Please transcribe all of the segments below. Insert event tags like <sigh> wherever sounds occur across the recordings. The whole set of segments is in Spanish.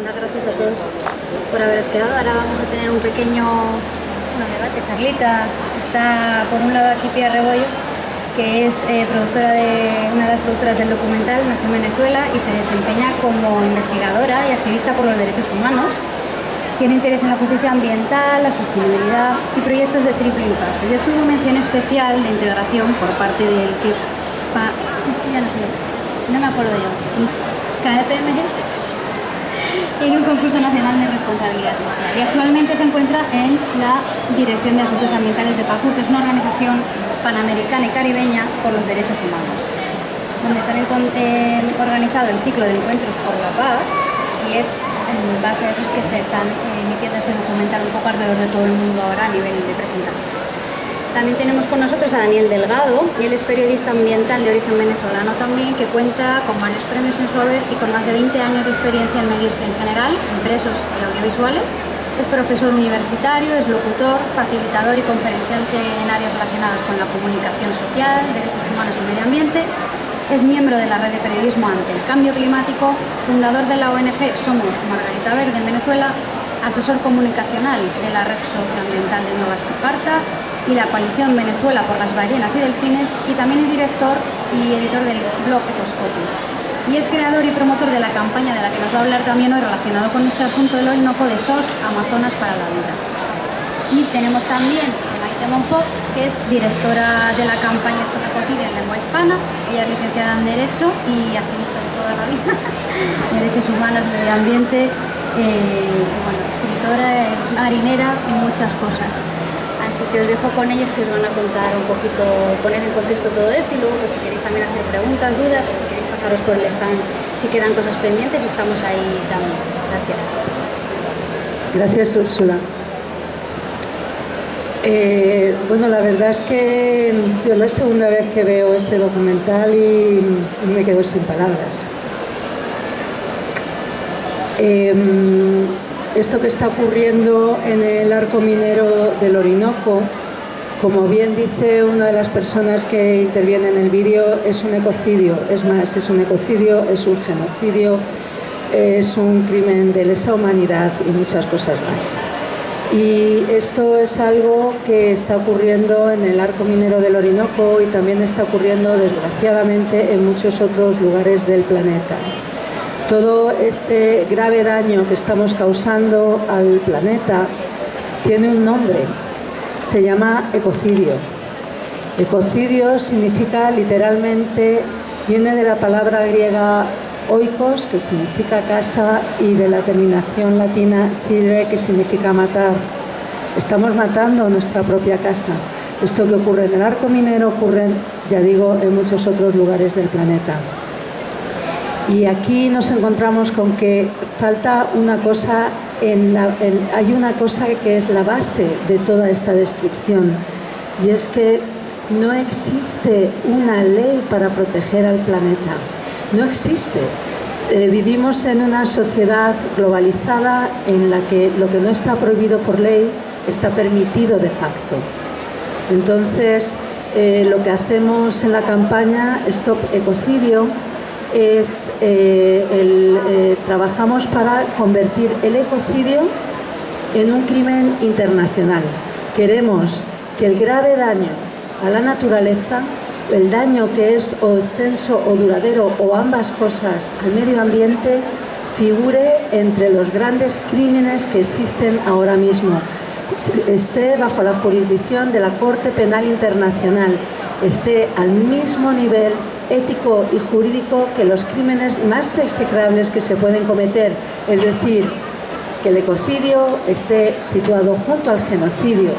Buenas gracias a todos por haberos quedado. Ahora vamos a tener un pequeño una debate, charlita. Está por un lado aquí Pia Rebollo, que es eh, productora de, una de las productoras del documental Nació en Venezuela y se desempeña como investigadora y activista por los derechos humanos. Tiene interés en la justicia ambiental, la sostenibilidad y proyectos de triple impacto. Yo tuve mención especial de integración por parte del que... esto ya no sé no me acuerdo yo. KPMG en un concurso nacional de responsabilidad social y actualmente se encuentra en la Dirección de Asuntos Ambientales de PACUR, que es una organización panamericana y caribeña por los derechos humanos, donde se han eh, organizado el ciclo de encuentros por la paz y es en base a esos que se están eh, emitiendo este documental un poco alrededor de todo el mundo ahora a nivel de presentación. También tenemos con nosotros a Daniel Delgado, y él es periodista ambiental de origen venezolano también, que cuenta con varios premios en su haber y con más de 20 años de experiencia en medios en general, impresos y audiovisuales. Es profesor universitario, es locutor, facilitador y conferenciante en áreas relacionadas con la comunicación social, derechos humanos y medio ambiente. Es miembro de la red de periodismo ante el cambio climático, fundador de la ONG Somos Margarita Verde en Venezuela, asesor comunicacional de la red socioambiental de Nueva Esparta y la coalición Venezuela por las ballenas y delfines y también es director y editor del blog Ecoscopio. Y es creador y promotor de la campaña de la que nos va a hablar también hoy relacionado con este asunto del Orinoco de SOS Amazonas para la Vida. Y tenemos también a Maite Monpó, que es directora de la campaña Esto me en lengua hispana, ella es licenciada en Derecho y activista de toda la vida, <laughs> derechos humanos, medio ambiente, eh, escritora, eh, marinera muchas cosas. Así que os dejo con ellos que os van a contar un poquito, poner en contexto todo esto y luego pues, si queréis también hacer preguntas, dudas o si queréis pasaros por el stand, si quedan cosas pendientes, estamos ahí también. Gracias. Gracias, Úrsula. Eh, bueno, la verdad es que yo es segunda vez que veo este documental y, me quedo sin palabras. Em, esto que está ocurriendo en el arco minero del Orinoco, como bien dice una de las personas que interviene en el vídeo, es un ecocidio, es más, es un ecocidio, es un genocidio, es un crimen de lesa humanidad y muchas cosas más. Y esto es algo que está ocurriendo en el arco minero del Orinoco y también está ocurriendo desgraciadamente en muchos otros lugares del planeta todo este grave daño que estamos causando al planeta tiene un nombre, se llama ecocidio. Ecocidio significa literalmente, viene de la palabra griega oikos, que significa casa, y de la terminación latina stire, que significa matar. Estamos matando nuestra propia casa. Esto que ocurre en el arco minero ocurre, ya digo, en muchos otros lugares del planeta. Y aquí nos encontramos con que falta una cosa, en hay una cosa que es la base de toda esta destrucción y es que no existe una ley para proteger al planeta, no existe. Eh, vivimos en una sociedad globalizada en la que lo que no está prohibido por ley está permitido de facto. Entonces, eh, lo que hacemos en la campaña Stop Ecocidio es eh, el, eh, trabajamos para convertir el ecocidio en un crimen internacional. Queremos que el grave daño a la naturaleza, el daño que es o extenso o duradero o ambas cosas al medio ambiente, figure entre los grandes crímenes que existen ahora mismo. Esté bajo la jurisdicción de la Corte Penal Internacional, esté al mismo nivel ético y jurídico que los crímenes más execrables que se pueden cometer, es decir, que el ecocidio esté situado junto al genocidio,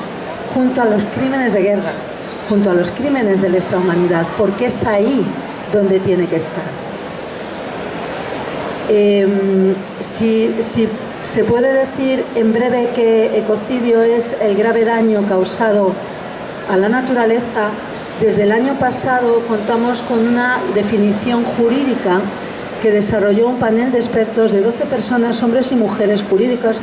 junto a los crímenes de guerra, junto a los crímenes de lesa humanidad, porque es ahí donde tiene que estar. Em, si, si se puede decir en breve que ecocidio es el grave daño causado a la naturaleza, desde el año pasado contamos con una definición jurídica que desarrolló un panel de expertos de 12 personas, hombres y mujeres jurídicas,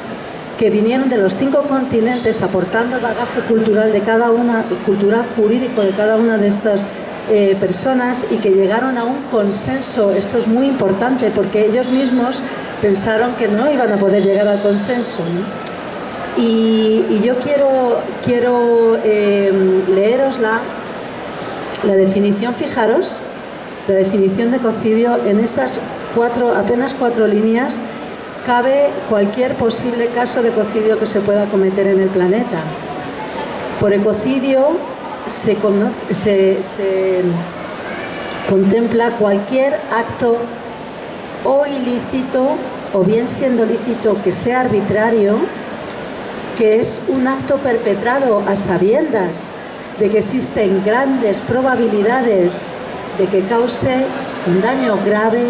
que vinieron de los cinco continentes aportando el bagaje cultural de cada una, cultural jurídico de cada una de estas eh, personas y que llegaron a un consenso. Esto es muy importante porque ellos mismos pensaron que no iban a poder llegar al consenso. Y, yo quiero, quiero eh, leeros la, definición, fijaros, la definición de ecocidio en estas cuatro, apenas cuatro líneas cabe cualquier posible caso de ecocidio que se pueda cometer en el planeta. Por ecocidio se, contempla cualquier acto o ilícito, o bien siendo lícito que sea arbitrario, que es un acto perpetrado a sabiendas de que existen grandes probabilidades de que cause un daño grave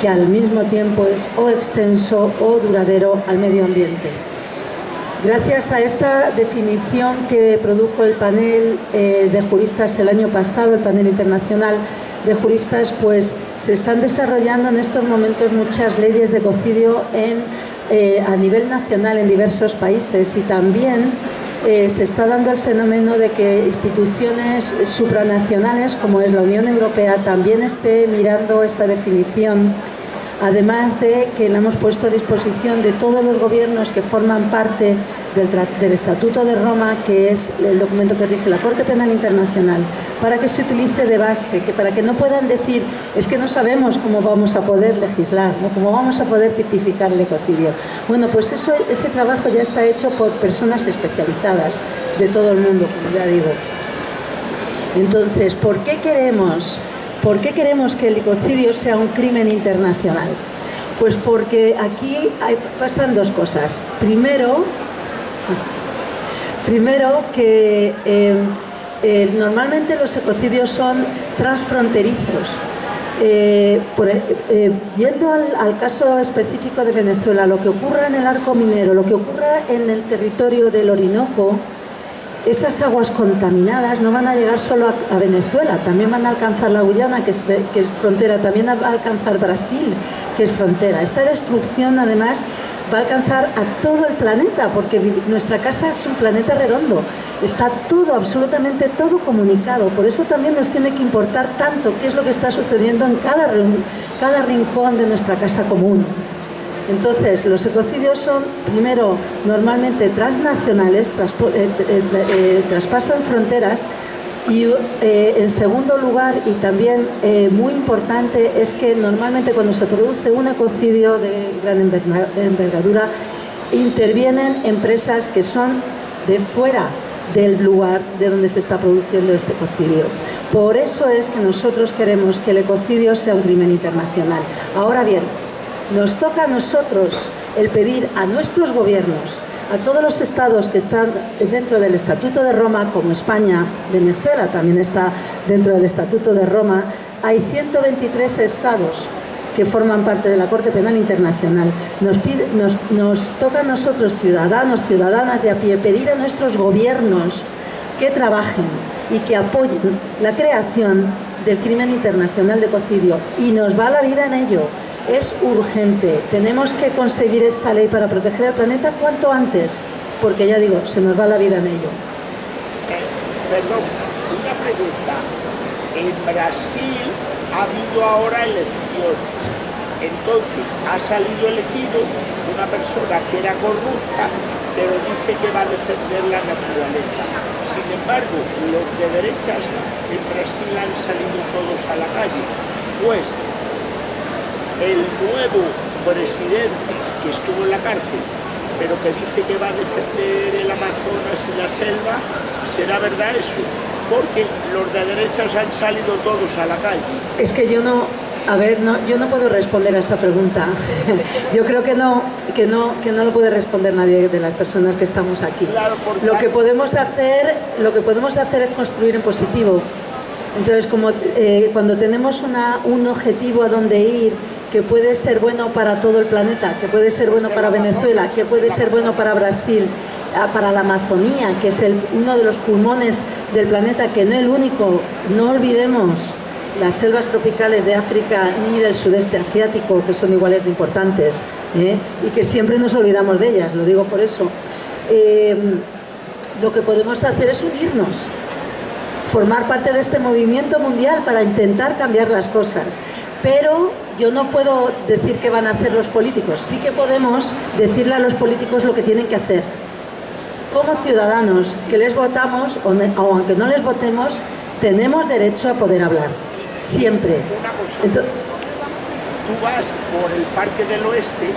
que al mismo tiempo es o extenso o duradero al medio ambiente. Gracias a esta definición que produjo el panel eh, de juristas el año pasado, el panel internacional de juristas, pues se están desarrollando en estos momentos muchas leyes de ecocidio en, eh, a nivel nacional en diversos países y también eh, se está dando el fenómeno de que instituciones supranacionales como es la Unión Europea también esté mirando esta definición además de que la hemos puesto a disposición de todos los gobiernos que forman parte del, Estatuto de Roma, que es el documento que rige la Corte Penal Internacional, para que se utilice de base, que para que no puedan decir, es que no sabemos cómo vamos a poder legislar, cómo vamos a poder tipificar el ecocidio. Bueno, pues eso, ese trabajo ya está hecho por personas especializadas de todo el mundo, como ya digo. Entonces, ¿por qué queremos ¿Por qué queremos que el ecocidio sea un crimen internacional? Pues porque aquí pasan dos cosas. Primero, primero que eh, eh, normalmente los ecocidios son transfronterizos. Eh, yendo al, caso específico de Venezuela, lo que ocurra en el arco minero, lo que ocurra en el territorio del Orinoco, esas aguas contaminadas no van a llegar solo a, Venezuela, también van a alcanzar la Guyana, que es, frontera, también va a alcanzar Brasil, que es frontera. Esta destrucción, además, va a alcanzar a todo el planeta, porque nuestra casa es un planeta redondo. Está todo, absolutamente todo comunicado. Por eso también nos tiene que importar tanto qué es lo que está sucediendo en cada, cada rincón de nuestra casa común. Entonces, los ecocidios son, primero, normalmente transnacionales, eh, eh, eh, traspasan fronteras y en segundo lugar, y también muy importante, es que normalmente cuando se produce un ecocidio de gran envergadura, intervienen empresas que son de fuera del lugar de donde se está produciendo este ecocidio. Por eso es que nosotros queremos que el ecocidio sea un crimen internacional. Ahora bien, nos toca a nosotros el pedir a nuestros gobiernos, a todos los estados que están dentro del Estatuto de Roma, como España, Venezuela también está dentro del Estatuto de Roma, hay 123 estados que forman parte de la Corte Penal Internacional. Nos, toca a nosotros, ciudadanos, ciudadanas de a pie, pedir a nuestros gobiernos que trabajen y que apoyen la creación del crimen internacional de ecocidio y nos va la vida en ello es urgente. Tenemos que conseguir esta ley para proteger el planeta cuanto antes, porque ya digo, se nos va la vida en ello. perdón, una pregunta. En Brasil ha habido ahora elecciones. Entonces, ha salido elegido una persona que era corrupta, pero dice que va a defender la naturaleza. Sin embargo, los de derechas en Brasil han salido todos a la calle. Pues el nuevo presidente que estuvo en la cárcel, pero que dice que va a defender el Amazonas y la selva, ¿será verdad eso? Porque los de derechas han salido todos a la calle. Es que yo no, a ver, no, yo no puedo responder a esa pregunta. <laughs> Yo creo que no, que no, que no lo puede responder nadie de las personas que estamos aquí. lo que podemos hacer, lo que podemos hacer es construir en positivo. Entonces, como eh, cuando tenemos una, un objetivo a donde ir que puede ser bueno para todo el planeta, que puede ser bueno para Venezuela, que puede ser bueno para Brasil, ah, para la Amazonía, que es el, uno de los pulmones del planeta, que no es el único, no olvidemos las selvas tropicales de África ni del sudeste asiático, que son iguales de importantes, ¿eh? y que siempre nos olvidamos de ellas, lo digo por eso. Eh, lo que podemos hacer es unirnos, formar parte de este movimiento mundial para intentar cambiar las cosas. Pero yo no puedo decir qué van a hacer los políticos, sí que podemos decirle a los políticos lo que tienen que hacer. Como ciudadanos que les votamos, o, aunque no les votemos, tenemos derecho a poder hablar, siempre tú vas por el Parque del Oeste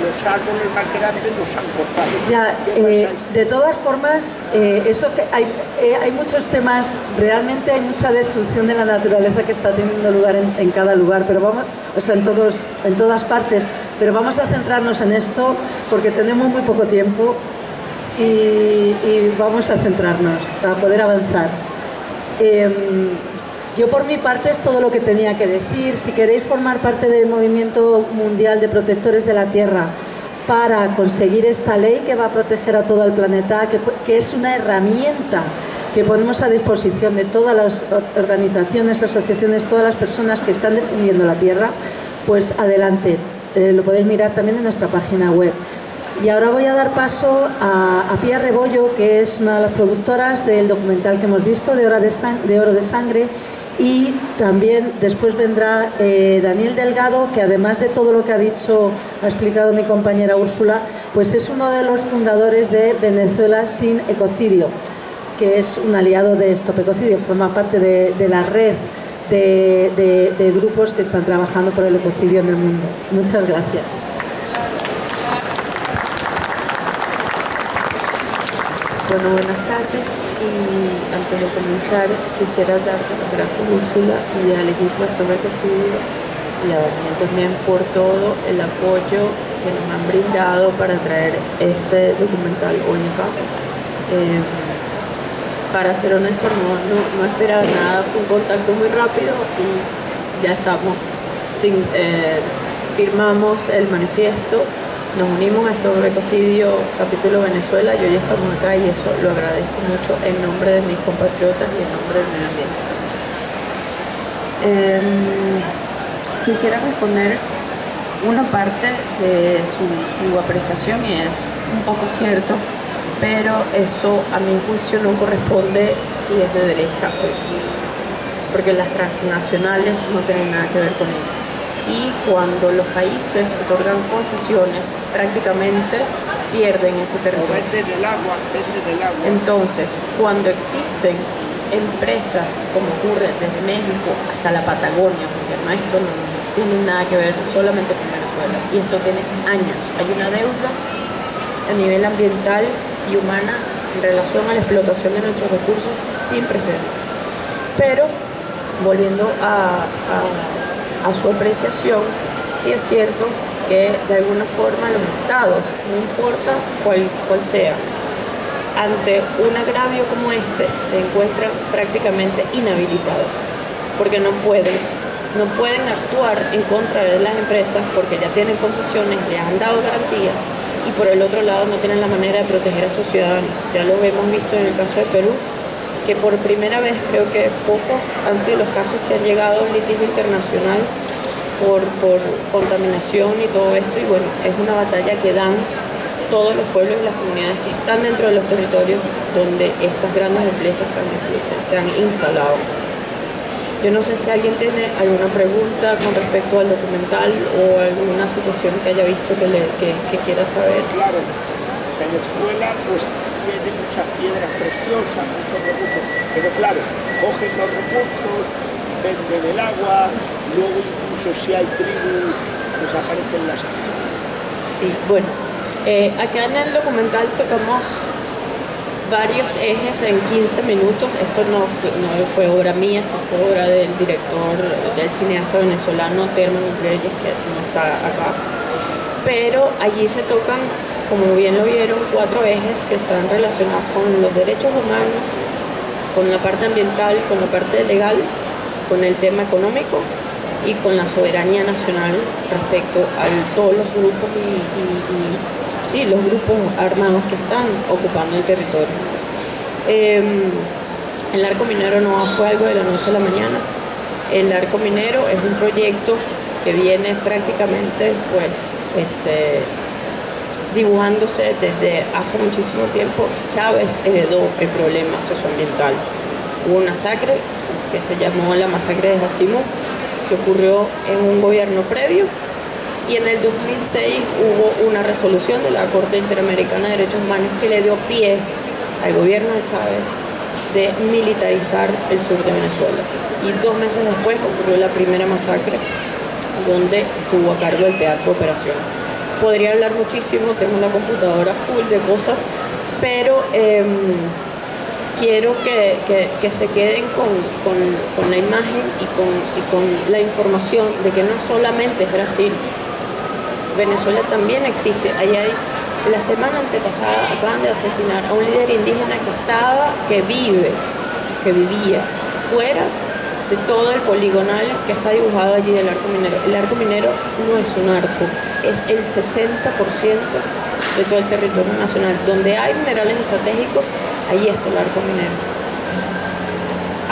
los árboles más grandes los han cortado. Ya, eh, de todas formas, eh, eso que hay, eh, hay muchos temas, realmente hay mucha destrucción de la naturaleza que está teniendo lugar en, cada lugar, pero vamos, o sea, en, todos, en todas partes, pero vamos a centrarnos en esto porque tenemos muy poco tiempo y, y vamos a centrarnos para poder avanzar. Yo por mi parte es todo lo que tenía que decir. Si queréis formar parte del movimiento mundial de protectores de la Tierra para conseguir esta ley que va a proteger a todo el planeta, que, es una herramienta que ponemos a disposición de todas las organizaciones, asociaciones, todas las personas que están defendiendo la Tierra, pues adelante. Eh, lo podéis mirar también en nuestra página web. Y ahora voy a dar paso a, a Pia Rebollo, que es una de las productoras del documental que hemos visto, de, Oro de Sangre, y también después vendrá eh, Daniel Delgado, que además de todo lo que ha dicho, ha explicado mi compañera Úrsula, pues es uno de los fundadores de Venezuela sin ecocidio, que es un aliado de Stop Ecocidio, forma parte de, la red de, de grupos que están trabajando por el ecocidio en el mundo. Muchas gracias. Bueno, buenas tardes y antes de comenzar quisiera darte las gracias Úrsula y al equipo de Torre y a Daniel también por todo el apoyo que nos han brindado para traer este documental único. Eh, para ser honesto no, no, esperaba nada, fue un contacto muy rápido y ya estamos, eh, firmamos el manifiesto nos unimos a este ecocidio capítulo Venezuela y hoy estamos acá y eso lo agradezco mucho en nombre de mis compatriotas y en nombre del medio ambiente. Em, quisiera responder una parte de su, apreciación y es un poco cierto, pero eso a mi juicio no corresponde si es de derecha porque las transnacionales no tienen nada que ver con ello y cuando los países otorgan concesiones prácticamente pierden ese territorio. Entonces, cuando existen empresas, como ocurre desde México hasta la Patagonia, porque no, esto no tiene nada que ver solamente con Venezuela, y esto tiene años, hay una deuda a nivel ambiental y humana en relación a la explotación de nuestros recursos sin precedentes. Pero, volviendo a a su apreciación, sí es cierto que de alguna forma los estados, no importa cuál, cuál sea, ante un agravio como este se encuentran prácticamente inhabilitados, porque no pueden, no pueden actuar en contra de las empresas porque ya tienen concesiones, le han dado garantías y por el otro lado no tienen la manera de proteger a sus ciudadanos. Ya lo hemos visto en el caso de Perú, que por primera vez creo que pocos han sido los casos que han llegado a un litigio internacional por, por contaminación y todo esto y bueno, es una batalla que dan todos los pueblos y las comunidades que están dentro de los territorios donde estas grandes empresas se han, instalado. Yo no sé si alguien tiene alguna pregunta con respecto al documental o alguna situación que haya visto que, le, que, que quiera saber. Claro, Venezuela pues muchas piedras preciosas, muchos recursos, pero claro, cogen los recursos, venden el agua, luego incluso si hay tribus, desaparecen las tribus. Sí, bueno, eh, acá en el documental tocamos varios ejes en 15 minutos. Esto no fue, obra mía, esto fue obra del director, del cineasta venezolano Terman Reyes, que no está acá. Pero allí se tocan como bien lo vieron, cuatro ejes que están relacionados con los derechos humanos, con la parte ambiental, con la parte legal, con el tema económico y con la soberanía nacional respecto a todos los grupos y, sí, los grupos armados que están ocupando el territorio. Em, el arco minero no fue algo de la noche a la mañana. El arco minero es un proyecto que viene prácticamente pues, este, dibujándose desde hace muchísimo tiempo, Chávez heredó el problema socioambiental Hubo una masacre que se llamó la masacre de Hachimú, que ocurrió en un gobierno previo y en el 2006 hubo una resolución de la Corte Interamericana de Derechos Humanos que le dio pie al gobierno de Chávez de militarizar el sur de Venezuela. Y dos meses después ocurrió la primera masacre donde estuvo a cargo el Teatro Operación. Podría hablar muchísimo, tengo una computadora full de cosas, pero em, quiero que, se queden con, la imagen y con, la información de que no solamente es Brasil, Venezuela también existe. Ahí la semana antepasada acaban de asesinar a un líder indígena que estaba, que vive, que vivía fuera de todo el poligonal que está dibujado allí del arco minero. El arco minero no es un arco, es el 60% de todo el territorio nacional. Donde hay minerales estratégicos, ahí está el arco minero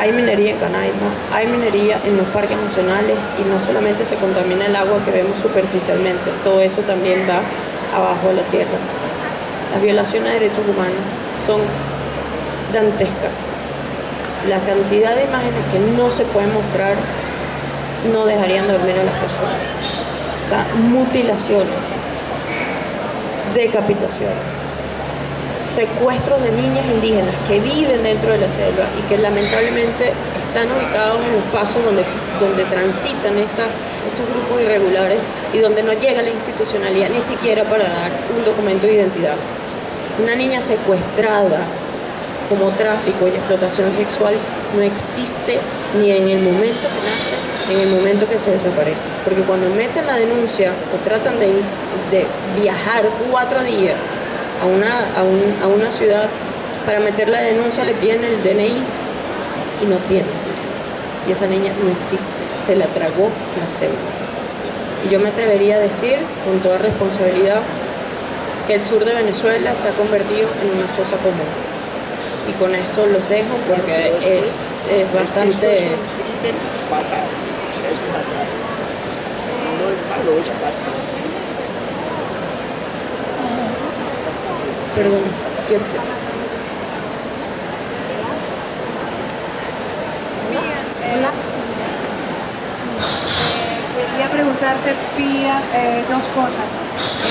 hay minería en Canaima, hay minería en los parques nacionales y no solamente se contamina el agua que vemos superficialmente, todo eso también va abajo de la tierra. Las violaciones de derechos humanos son dantescas. La cantidad de imágenes que no se pueden mostrar no dejarían dormir a las personas. Mutilaciones, decapitaciones secuestros de niñas indígenas que viven dentro de la selva y que lamentablemente están ubicados en los pasos donde, donde transitan estos grupos irregulares y donde no llega la institucionalidad ni siquiera para dar un documento de identidad. Una niña secuestrada como tráfico y explotación sexual no existe ni en el momento que nace, ni en el momento que se desaparece. Porque cuando meten la denuncia o tratan de, de viajar cuatro días a una, a, una ciudad para meter la denuncia le piden el DNI y no tiene. Y esa niña no existe, se la tragó la célula. Y yo me atrevería a decir, con toda responsabilidad, que el sur de Venezuela se ha convertido en una fosa común. Y con esto los dejo porque es, es bastante... Es fatal, es fatal. No es malo, es fatal. Perdón, ¿qué quería eh, dos cosas.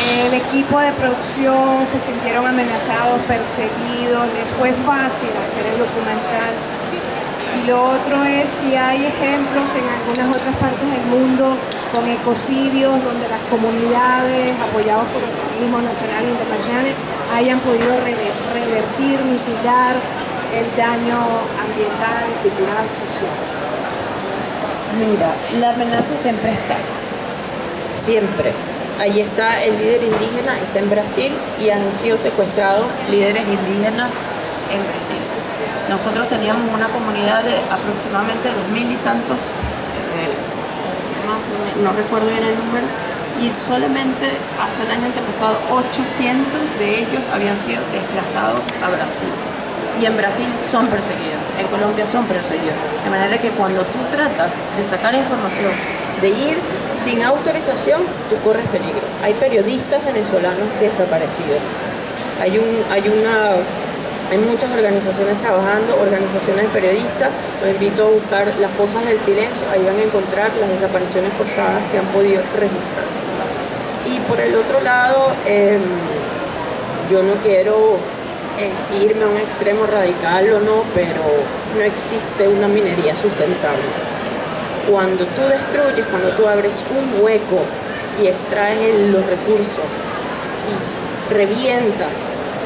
El equipo de producción se sintieron amenazados, perseguidos, les fue fácil hacer el documental. Y lo otro es si hay ejemplos en algunas otras partes del mundo con ecocidios donde las comunidades apoyadas por organismos nacionales e internacionales hayan podido revertir, mitigar el daño ambiental, cultural, social. Mira, la amenaza siempre está, siempre. Ahí está el líder indígena, está en Brasil y han sido secuestrados líderes indígenas en Brasil. Nosotros teníamos una comunidad de aproximadamente dos mil y tantos, eh, no recuerdo bien el número, y solamente hasta el año antepasado 800 de ellos habían sido desplazados a Brasil. Y en Brasil son perseguidos, en Colombia son perseguidos. De manera que cuando tú tratas de sacar información, de ir sin autorización, tú corres peligro. Hay periodistas venezolanos desaparecidos. Hay, un, hay una hay muchas organizaciones trabajando, organizaciones de periodistas. Los invito a buscar las fosas del silencio, ahí van a encontrar las desapariciones forzadas que han podido registrar. Y por el otro lado, em, yo no quiero eh, irme a un extremo radical o no, pero no existe una minería sustentable. Cuando tú destruyes, cuando tú abres un hueco y extraes los recursos y revientas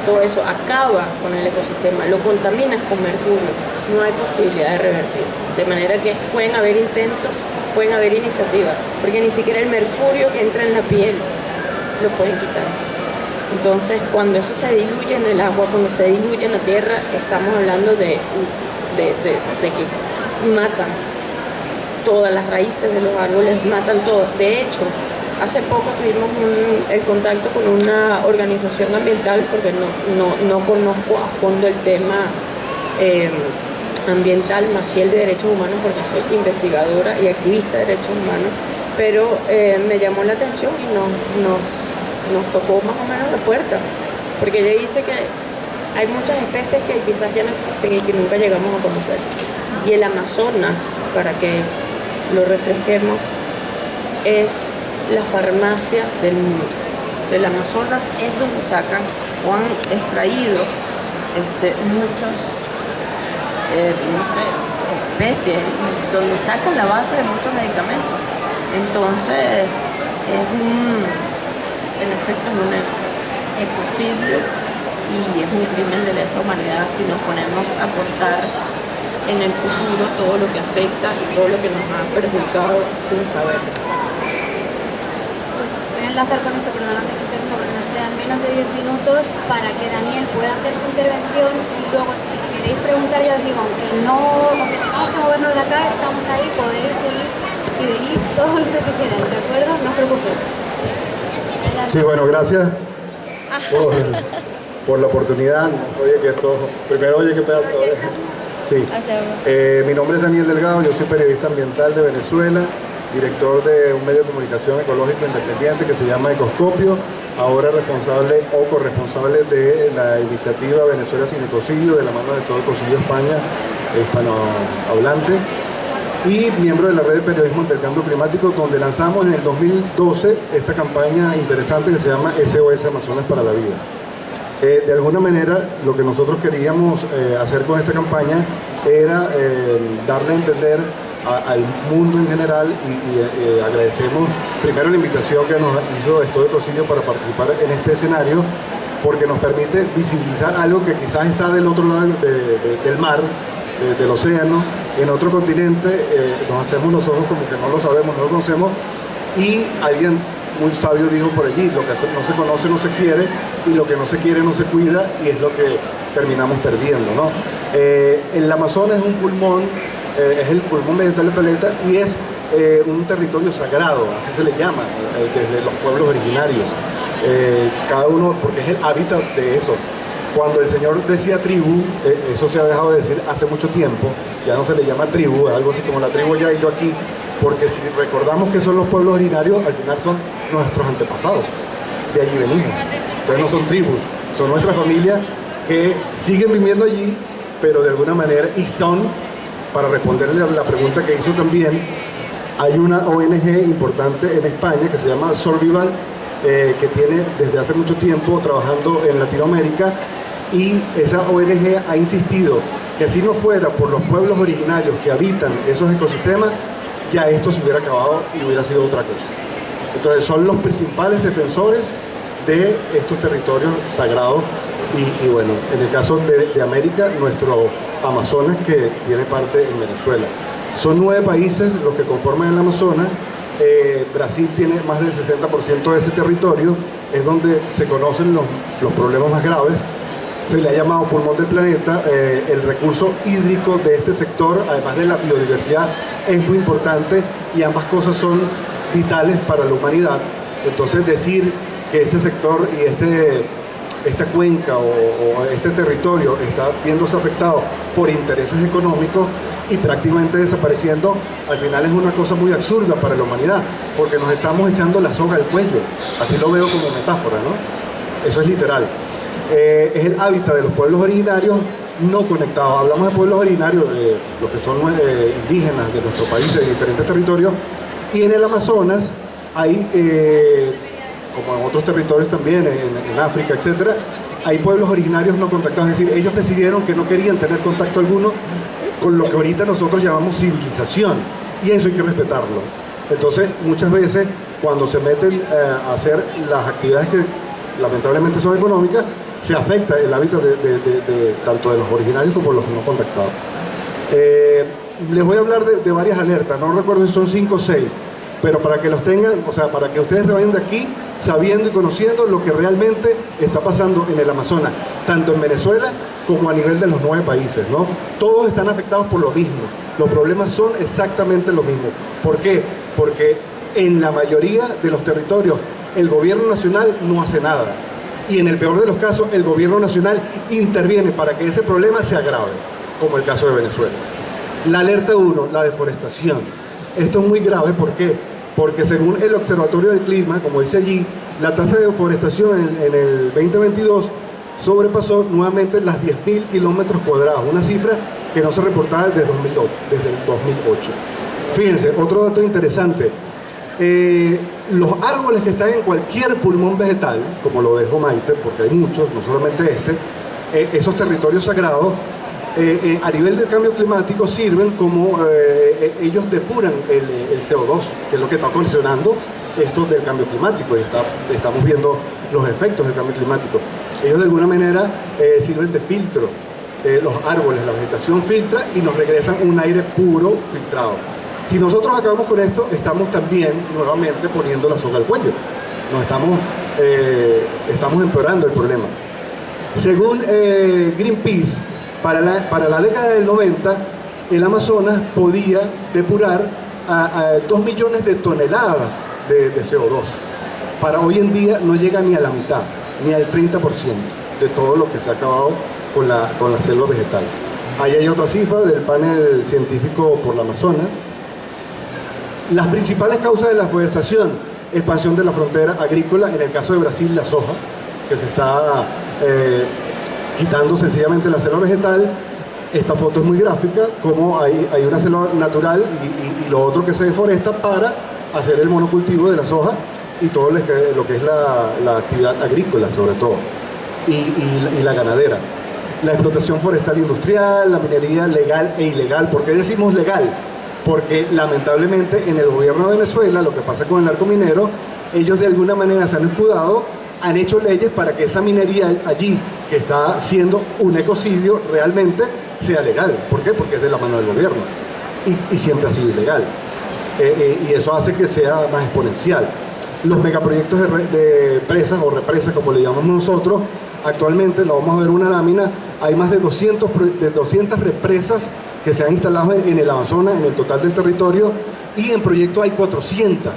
todo eso, acaba con el ecosistema, lo contaminas con mercurio, no hay posibilidad de revertir. De manera que pueden haber intentos pueden haber iniciativas, porque ni siquiera el mercurio que entra en la piel lo pueden quitar. Entonces, cuando eso se diluye en el agua, cuando se diluye en la tierra, estamos hablando de, de, que matan todas las raíces de los árboles, matan todo. De hecho, hace poco tuvimos el contacto con una organización ambiental, porque no, no, conozco a fondo el tema. Eh, ambiental, más si el de derechos humanos, porque soy investigadora y activista de derechos humanos, pero eh, me llamó la atención y nos, nos, tocó más o menos la puerta, porque ella dice que hay muchas especies que quizás ya no existen y que nunca llegamos a conocer. Y el Amazonas, para que lo refresquemos, es la farmacia del mundo. Del Amazonas es donde sacan o han extraído este, muchas, eh, especies, donde sacan la base de muchos medicamentos. Entonces, es un, en efecto, es un ecocidio y es un crimen de lesa humanidad si nos ponemos a contar en el futuro todo lo que afecta y todo lo que nos ha perjudicado sin saber. Voy a enlazar con esto, perdóname que porque nos quedan menos de 10 minutos para que Daniel pueda hacer su intervención y luego si queréis preguntar ya os digo, aunque no, aunque tengamos que movernos de acá, estamos ahí, podéis seguir y venir todo lo que queráis, ¿de acuerdo? No os preocupéis. Sí, bueno, gracias por, por la oportunidad. Oye, que esto, primero, oye, qué pedazo. Sí. Eh, mi nombre es Daniel Delgado, yo soy periodista ambiental de Venezuela, director de un medio de comunicación ecológico independiente que se llama Ecoscopio, ahora responsable o corresponsable de la iniciativa Venezuela sin ecocidio, de la mano de todo Ecocidio España, hispanohablante, y miembro de la red de periodismo del cambio climático, donde lanzamos en el 2012 esta campaña interesante que se llama SOS Amazonas para la Vida. Eh, de alguna manera, lo que nosotros queríamos eh, hacer con esta campaña era eh, darle a entender al mundo en general y, agradecemos primero la invitación que nos hizo Estudio Cocidio para participar en este escenario porque nos permite visibilizar algo que quizás está del otro lado del mar, del océano, en otro continente, nos hacemos los ojos como que no lo sabemos, no lo conocemos. Y alguien muy sabio dijo por allí, lo que no se conoce no se quiere y lo que no se quiere no se cuida y es lo que terminamos perdiendo. ¿no? Eh, el Amazonas es un pulmón, eh, es el pulmón vegetal del planeta y es eh, un territorio sagrado, así se le llama, desde los pueblos originarios. cada uno, porque es el hábitat de eso. Cuando el Señor decía tribu, eso se ha dejado de decir hace mucho tiempo, ya no se le llama tribu, algo así como la tribu ya y yo aquí, porque si recordamos que son los pueblos originarios, al final son nuestros antepasados, de allí venimos. Entonces no son tribus, son nuestra familia que siguen viviendo allí, pero de alguna manera, y son, para responderle a la pregunta que hizo también, hay una ONG importante en España que se llama Survival, eh, que tiene desde hace mucho tiempo trabajando en Latinoamérica y esa ONG ha insistido que si no fuera por los pueblos originarios que habitan esos ecosistemas, ya esto se hubiera acabado y hubiera sido otra cosa. Entonces son los principales defensores de estos territorios sagrados y, bueno, en el caso de, América, nuestro Amazonas que tiene parte en Venezuela. Son nueve países los que conforman el Amazonas, eh, Brasil tiene más del 60% de ese territorio, es donde se conocen los, los, problemas más graves, se le ha llamado pulmón del planeta, eh, el recurso hídrico de este sector, además de la biodiversidad, es muy importante y ambas cosas son vitales para la humanidad. Entonces decir que este sector y este, esta cuenca o, este territorio está viéndose afectado por intereses económicos y prácticamente desapareciendo, al final es una cosa muy absurda para la humanidad, porque nos estamos echando la soga al cuello, así lo veo como metáfora, ¿no? Eso es literal. Eh, es el hábitat de los pueblos originarios no conectados. Hablamos de pueblos originarios, eh, los que son eh, indígenas de nuestro país, de diferentes territorios, y en el Amazonas hay como en otros territorios también, en, África, etcétera, hay pueblos originarios no contactados, es decir, ellos decidieron que no querían tener contacto alguno con lo que ahorita nosotros llamamos civilización, y eso hay que respetarlo. Entonces, muchas veces, cuando se meten eh, a hacer las actividades que lamentablemente son económicas, se afecta el hábitat de, tanto de los originarios como de los no contactados. Eh, les voy a hablar de, varias alertas, no recuerdo si son cinco o seis, pero para que los tengan, o sea, para que ustedes se vayan de aquí sabiendo y conociendo lo que realmente está pasando en el Amazonas, tanto en Venezuela como a nivel de los nueve países, ¿no? Todos están afectados por lo mismo, los problemas son exactamente los mismos. ¿Por qué? Porque en la mayoría de los territorios el gobierno nacional no hace nada y en el peor de los casos el gobierno nacional interviene para que ese problema se agrave, como el caso de Venezuela. La alerta 1, la deforestación. Esto es muy grave, ¿por qué? porque según el Observatorio del Clima, como dice allí, la tasa de deforestación en, el 2022 sobrepasó nuevamente las 10.000 kilómetros cuadrados, una cifra que no se reportaba desde, 2008. Desde el 2008. Fíjense, otro dato interesante, eh, los árboles que están en cualquier pulmón vegetal, como lo dejo Maite, porque hay muchos, no solamente este, eh, esos territorios sagrados, eh, a nivel del cambio climático sirven como ellos depuran el, CO2, que es lo que está ocasionando esto del cambio climático y estamos viendo los efectos del cambio climático. Ellos de alguna manera sirven de filtro, los árboles, la vegetación filtra y nos regresan un aire puro filtrado. Si nosotros acabamos con esto, estamos también nuevamente poniendo la soga al cuello. Nos estamos, eh, estamos empeorando el problema. Según eh, Greenpeace, para la, para la década del 90, el Amazonas podía depurar a, 2 millones de toneladas de, CO2. Para hoy en día no llega ni a la mitad, ni al 30% de todo lo que se ha acabado con la, con la selva vegetal. Ahí hay otra cifra del panel científico por la Amazonas, las principales causas de la forestación, expansión de la frontera agrícola, en el caso de Brasil la soja, que se está eh, quitando sencillamente la selva vegetal, esta foto es muy gráfica, como hay, hay una selva natural y, lo otro que se deforesta para hacer el monocultivo de la soja y todo lo que, es la, actividad agrícola sobre todo, y, la ganadera. La explotación forestal industrial, la minería legal e ilegal. ¿Por qué decimos legal? Porque lamentablemente en el gobierno de Venezuela, lo que pasa con el narco minero, ellos de alguna manera se han escudado, han hecho leyes para que esa minería allí, que está siendo un ecocidio, realmente sea legal. ¿Por qué? Porque es de la mano del gobierno y, siempre ha sido ilegal. Eh, eh, y eso hace que sea más exponencial. Los megaproyectos de, presas o represas, como le llamamos nosotros, actualmente, lo vamos a ver una lámina, hay más de 200, de 200 represas que se han instalado en el Amazonas, en el total del territorio, y en proyecto hay 400.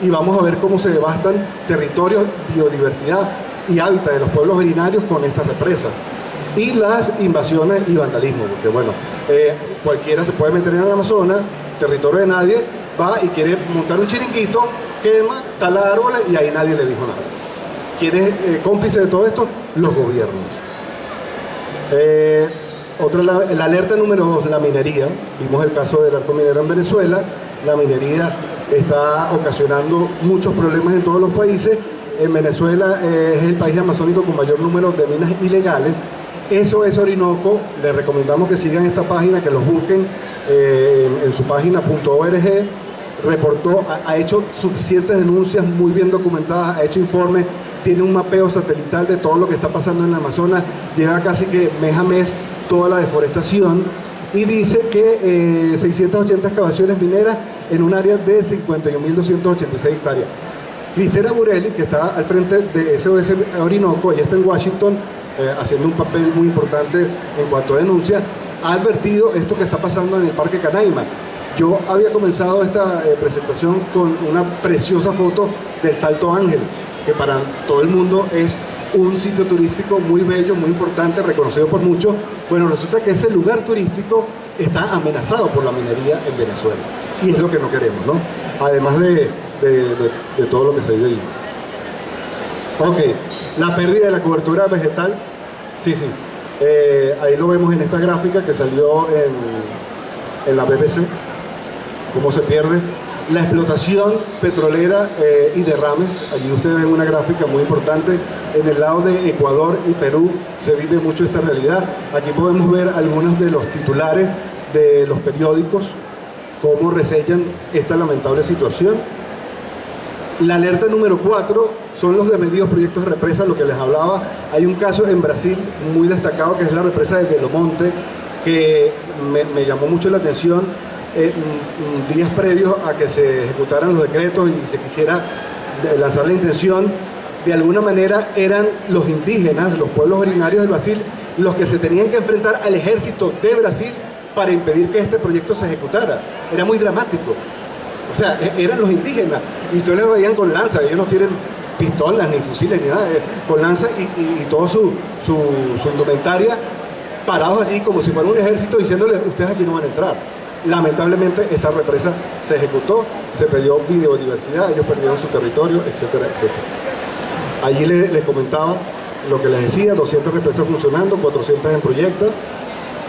Y vamos a ver cómo se devastan territorios, biodiversidad y hábitat de los pueblos originarios con estas represas. Y las invasiones y vandalismo, porque bueno, eh, cualquiera se puede meter en el Amazonas, territorio de nadie, va y quiere montar un chiringuito, quema, tala árboles y ahí nadie le dijo nada. ¿Quién es eh, cómplice de todo esto? Los gobiernos. Eh, otra, la, alerta número dos, la minería. Vimos el caso del arco minero en Venezuela. La minería está ocasionando muchos problemas en todos los países. En Venezuela eh, es el país amazónico con mayor número de minas ilegales. Eso es Orinoco. Les recomendamos que sigan esta página, que los busquen eh, en, su página .org. Reportó, ha, hecho suficientes denuncias muy bien documentadas, ha hecho informes, tiene un mapeo satelital de todo lo que está pasando en el Amazonas, lleva casi que mes a mes toda la deforestación y dice que 680 eh, excavaciones mineras en un área de 51.286 hectáreas. Cristina Burelli, que está al frente de SOS Orinoco, ella está en Washington eh, haciendo un papel muy importante en cuanto a denuncia, ha advertido esto que está pasando en el Parque Canaima. Yo había comenzado esta eh, presentación con una preciosa foto del Salto Ángel, que para todo el mundo es un sitio turístico muy bello, muy importante, reconocido por muchos. Bueno, resulta que ese lugar turístico está amenazado por la minería en Venezuela. Y es lo que no queremos, ¿no? Además de, todo lo que se vive ahí. Ok, la pérdida de la cobertura vegetal. Sí, sí. Eh, ahí lo vemos en esta gráfica que salió en, en la BBC. Cómo se pierde la explotación petrolera eh, y derrames. Allí ustedes ven una gráfica muy importante. En el lado de Ecuador y Perú se vive mucho esta realidad. Aquí podemos ver algunos de los titulares de los periódicos, cómo resellan esta lamentable situación. La alerta número 4 son los de medios proyectos de represa, lo que les hablaba. Hay un caso en Brasil muy destacado que es la represa de Belomonte, que me, me llamó mucho la atención eh, días previos a que se ejecutaran los decretos y se quisiera lanzar la intención, de alguna manera eran los indígenas, los pueblos originarios del Brasil, los que se tenían que enfrentar al ejército de Brasil para impedir que este proyecto se ejecutara. Era muy dramático. O sea, e-, eran los indígenas. Y ustedes les veían con lanza, ellos no tienen pistolas ni fusiles ni nada, eh, con lanza y, y, toda su, su, su indumentaria parados así como si fuera un ejército diciéndole ustedes aquí no van a entrar. Lamentablemente esta represa se ejecutó, se perdió biodiversidad, ellos perdieron su territorio, etcétera, etcétera. Allí les, comentaba lo que les decía, 200 represas funcionando, 400 en proyecto,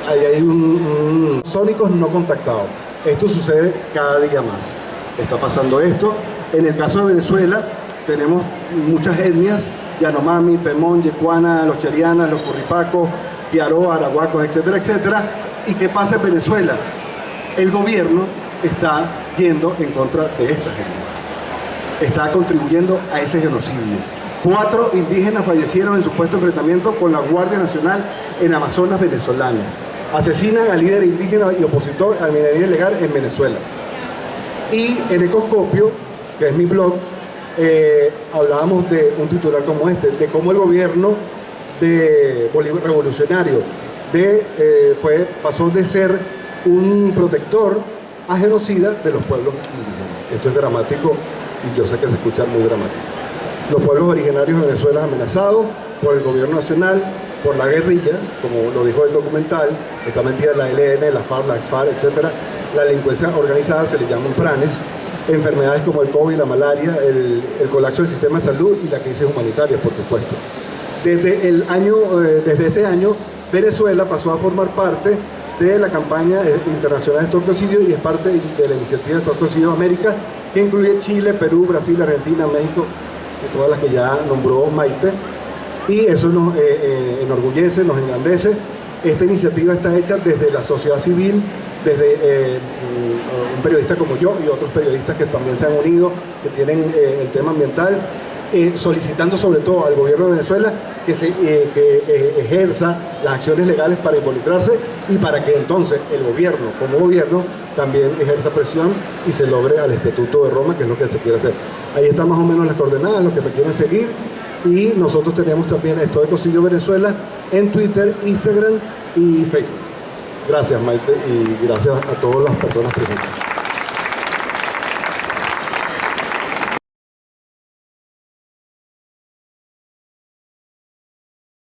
ahí hay un, sónicos no contactados. Esto sucede cada día más. Está pasando esto. En el caso de Venezuela, tenemos muchas etnias, Yanomami, Pemón, Yecuana, los Cherianas, los Curripacos, Piaró, Arahuacos, etcétera, etcétera. ¿Y qué pasa en Venezuela? El gobierno está yendo en contra de esta gente. Está contribuyendo a ese genocidio. Cuatro indígenas fallecieron en supuesto enfrentamiento con la Guardia Nacional en Amazonas venezolano. Asesinan al líder indígena y opositor a minería ilegal en Venezuela. Y en Ecoscopio, que es mi blog, eh, hablábamos de un titular como este, de cómo el gobierno de Bolívar revolucionario de, eh, fue, pasó de ser un protector a genocida de los pueblos indígenas. Esto es dramático y yo sé que se escucha muy dramático. Los pueblos originarios de Venezuela amenazados por el gobierno nacional, por la guerrilla, como lo dijo el documental, está metida la LN, la FARC, la FARC, etc. La delincuencia organizada se le llaman pranes, enfermedades como el COVID, la malaria, el, colapso del sistema de salud y la crisis humanitaria, por supuesto. Desde, el año, eh, desde este año, Venezuela pasó a formar parte de la campaña internacional de Suicidio y es parte de la iniciativa de Suicidio América, que incluye Chile, Perú, Brasil, Argentina, México, todas las que ya nombró Maite. Y eso nos eh, eh, enorgullece, nos engrandece. Esta iniciativa está hecha desde la sociedad civil, desde eh, un periodista como yo y otros periodistas que también se han unido, que tienen el tema ambiental, solicitando sobre todo al gobierno de Venezuela que, se, que ejerza las acciones legales para involucrarse y para que entonces el gobierno, como gobierno, también ejerza presión y se logre al Estatuto de Roma, que es lo que se quiere hacer. Ahí están más o menos las coordenadas, los que me quieren seguir. Y nosotros tenemos también esto de Cosillo Venezuela en Twitter, Instagram y Facebook. Gracias Maite y gracias a todas las personas presentes.